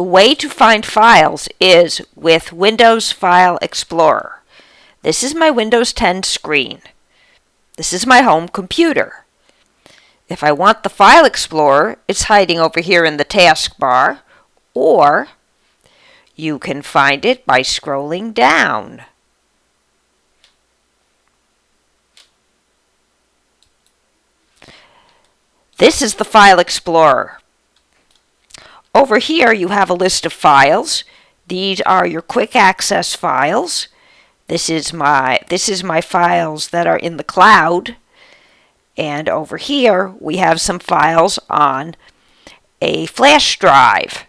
The way to find files is with Windows File Explorer. This is my Windows 10 screen. This is my home computer. If I want the File Explorer, it's hiding over here in the taskbar, or you can find it by scrolling down. This is the File Explorer. Over here you have a list of files. These are your quick access files. This is my this is my files that are in the cloud. And over here we have some files on a flash drive.